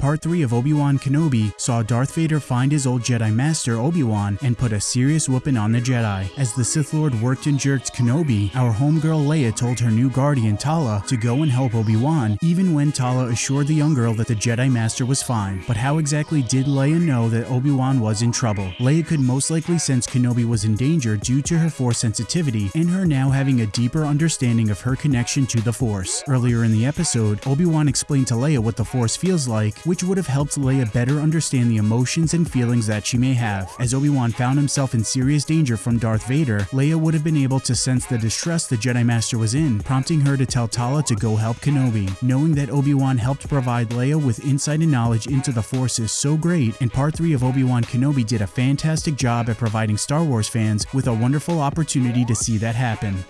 Part 3 of Obi-Wan Kenobi saw Darth Vader find his old Jedi Master Obi-Wan and put a serious whooping on the Jedi. As the Sith Lord worked and jerked Kenobi, our homegirl Leia told her new guardian Tala to go and help Obi-Wan, even when Tala assured the young girl that the Jedi Master was fine. But how exactly did Leia know that Obi-Wan was in trouble? Leia could most likely sense Kenobi was in danger due to her Force sensitivity and her now having a deeper understanding of her connection to the Force. Earlier in the episode, Obi-Wan explained to Leia what the Force feels like, which would have helped Leia better understand the emotions and feelings that she may have. As Obi-Wan found himself in serious danger from Darth Vader, Leia would have been able to sense the distress the Jedi Master was in, prompting her to tell Tala to go help Kenobi. Knowing that Obi-Wan helped provide Leia with insight and knowledge into the Force is so great, and Part 3 of Obi-Wan Kenobi did a fantastic job at providing Star Wars fans with a wonderful opportunity to see that happen.